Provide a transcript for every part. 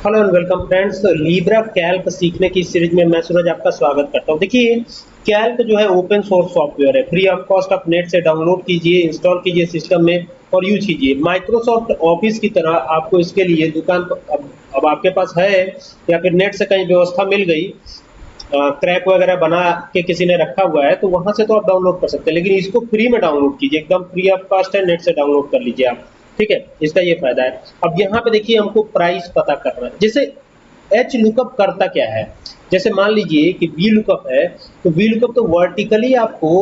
Hello and welcome friends libre calc सीखने की series में मैं सूरज आपका स्वागत करता हूँ। देखिए कैल्क जो है ओपन सोर्स सॉफ्टवेयर है। फ्री ऑफ़ कॉस्ट आप नेट से डाउनलोड कीजिए इंस्टॉल कीजिए सिस्टम में और यूज़ कीजिए। माइक्रोसॉफ्ट ऑफ़िस की तरह आपको इसके लिए दुकान अब, अब आपके पास है या फिर नेट से कहीं व्यवस्था मिल गई क्रैक वगैरह बना के किसी ने रखा हुआ है तो वहाँ से तो आप डाउनलोड कर सकते हैं। लेकिन इसको फ्री में डाउनलोड कीजिए एकदम फ्री ऑफ़ कॉस्ट है नेट से डाउनलोड कर लीजिए आप। ठीक है? इसका ये फ़ायदा है। अब यहाँ पे देखिए हमको प्राइस पता करना है। जैसे एच लुकअप करता क्या है? जैसे मान लीजिए कि वी लुकअप है तो वी लुकअप तो वर्टिकली आपको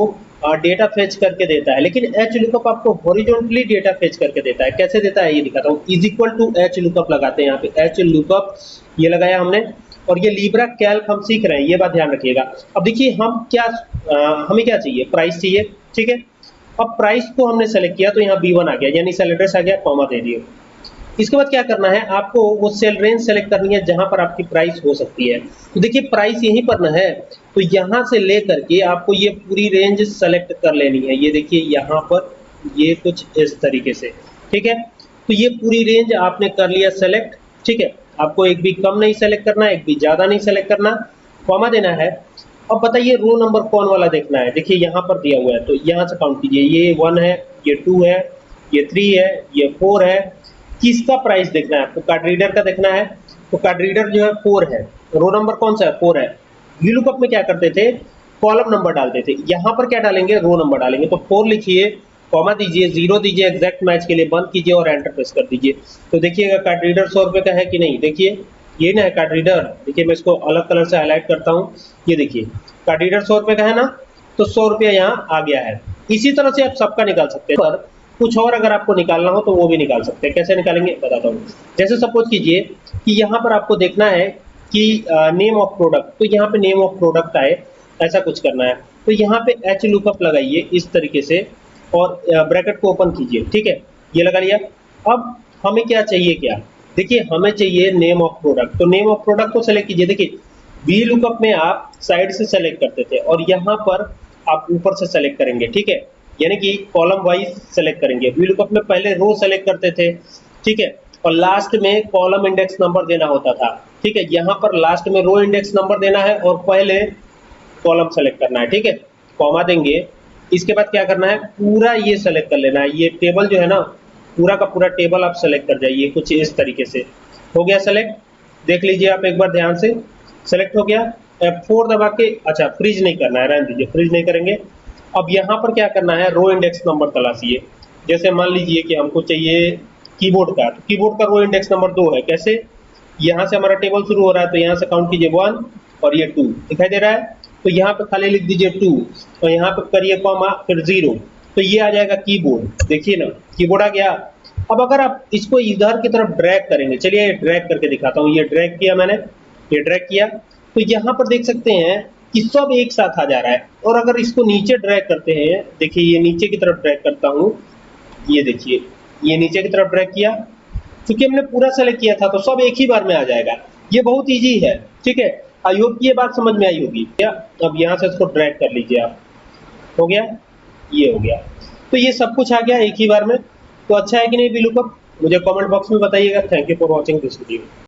डेटा फेच करके देता है। लेकिन एच लुकअप आपको हॉरिजॉन्टली डेटा फेच करके देता है। कैसे देता है? ये दिखाता हूँ। Is equal to H lookup लगाते हैं यहाँ पे। एच लुकअप ये लगाया हमने। और ये लीब्रा कैल्क हम सीख रहे हैं। ये बात ध्यान रखिएगा। अब देखिए हम क्या आ, हमें क्या चाहिए? प्राइस चाहिए। ठीक है? अब प्राइस को हमने सेलेक्ट किया तो यहाँ बी वन आ गया, यानी सेल एड्रेस आ गया कॉमा दे दिए। इसके बाद क्या करना है, आपको वो सेल रेंज सेलेक्ट करनी है, जहाँ पर आपकी प्राइस हो सकती है। तो देखिए प्राइस यहीं पर ना है तो यहाँ से लेकर के आपको ये पूरी रेंज सेलेक्ट कर लेनी है। ये देखिए, यहाँ पर ये कुछ इस तरीके से, ठीक है? तो ये पूरी रेंज आपने कर लिया सेलेक्ट ठीक है? आपको एक भी कम नहीं सेलेक्ट करना, एक भी ज़्यादा नहीं सेलेक्ट करना। कॉमा देना है अब बताइए रो नंबर कौन वाला देखना है? देखिए, यहाँ पर दिया हुआ है तो यहाँ से काउंट कीजिए। ये वन है, ये टू है, ये थ्री है, ये फोर है। किसका प्राइस देखना है? आपको कार्ड रीडर का देखना है। तो कार्ड रीडर जो है फोर है। रो नंबर कौन सा है? फोर है। वी लुकअप में क्या करते थे? कॉलम नंबर डालते थे। यहाँ पर क्या डालेंगे? रो नंबर डालेंगे। तो फोर लिखिए कॉमा दीजिए ज़ीरो दीजिए एग्जैक्ट मैच के लिए बंद कीजिए और एंटर प्रेस कर दीजिए। तो देखिएगा कार्ड रीडर सौ रुपए का है कि नहीं? देखिए ये ना है कार्ड रीडर देखिए, मैं इसको अलग कलर से हाईलाइट करता हूँ। ये देखिए कार्ड रीडर सौ रुपए का है ना? तो सौ रुपया यहाँ आ गया है। इसी तरह से आप सबका निकाल सकते हैं। पर कुछ और अगर आपको निकालना हो तो वो भी निकाल सकते हैं। कैसे निकालेंगे? बताता हूँ। जैसे सपोज़ कीजिए कि यहाँ पर आपको देखना है कि नेम ऑफ़ प्रोडक्ट तो यहाँ पे नेम ऑफ़ प्रोडक्ट आए। ऐसा कुछ करना है। तो यहाँ पे एच लुकअप लगाइए इस तरीके से और ब्रैकेट को ओपन कीजिए। ठीक है? ये लगा लिया। अब हमें क्या चाहिए क्या? देखिए, हमें चाहिए नेम ऑफ़ प्रोडक्ट तो नेम ऑफ़ प्रोडक्ट को सेलेक्ट कीजिए। देखिए वी लुकअप में आप साइड से सेलेक्ट करते थे और यहाँ पर आप ऊपर से सेलेक्ट करेंगे, ठीक है? यानी कि कॉलम वाइज सेलेक्ट करेंगे। वी लुकअप में पहले रो सेलेक्ट करते थे, ठीक है? और लास्ट में कॉलम इंडेक्स नंबर देना होता था, ठीक है? यहाँ पर लास्ट में रो इंडेक्स नंबर देना है और पहले कॉलम सेलेक्ट करना है, ठीक है? कॉमा देंगे। इसके बाद क्या करना है? पूरा ये सेलेक्ट कर लेना है। ये टेबल जो है ना पूरा का पूरा टेबल आप सेलेक्ट कर जाइए, कुछ इस तरीके से। हो गया सेलेक्ट देख लीजिए आप एक बार ध्यान से। सेलेक्ट हो गया। F4 दबा के अच्छा फ्रीज नहीं करना है, रहने दीजिए फ्रीज नहीं करेंगे। अब यहाँ पर क्या करना है? रो इंडेक्स नंबर तलाशिए। जैसे मान लीजिए कि हमको चाहिए कीबोर्ड का तो कीबोर्ड का रो इंडेक्स नंबर दो है। कैसे? यहाँ से हमारा टेबल शुरू हो रहा है तो यहाँ से काउंट कीजिए वन और ये टू दिखाई दे रहा है? तो यहाँ पे खाली लिख दीजिए टू और यहाँ पे करिए कॉमा फिर ज़ीरो तो ये आ जाएगा कीबोर्ड देखिए ना कीबोर्ड आ गया। अब अगर आप इसको इधर की तरफ़ ड्रैग करेंगे, चलिए ये ड्रैग करके दिखाता हूँ। ये ड्रैग किया मैंने, ये ड्रैग किया। तो यहाँ पर देख सकते हैं कि सब एक साथ आ जा रहा है। और अगर इसको नीचे ड्रैग करते हैं, देखिए ये नीचे की तरफ़ ड्रैग करता हूँ। ये देखिए, ये नीचे की तरफ़ ड्रैग किया। क्योंकि हमने पूरा सेलेक्ट किया था तो सब एक ही बार में आ जाएगा। ये बहुत ईजी है, ठीक है? आई होप ये बात समझ में आई होगी। क्या अब यहाँ से इसको ड्रैग कर लीजिए आप। हो गया? ये हो गया। तो ये सब कुछ आ गया एक ही बार में। तो अच्छा है कि नहीं बिलू मुझे कमेंट बॉक्स में बताइएगा। Thank you for watching this video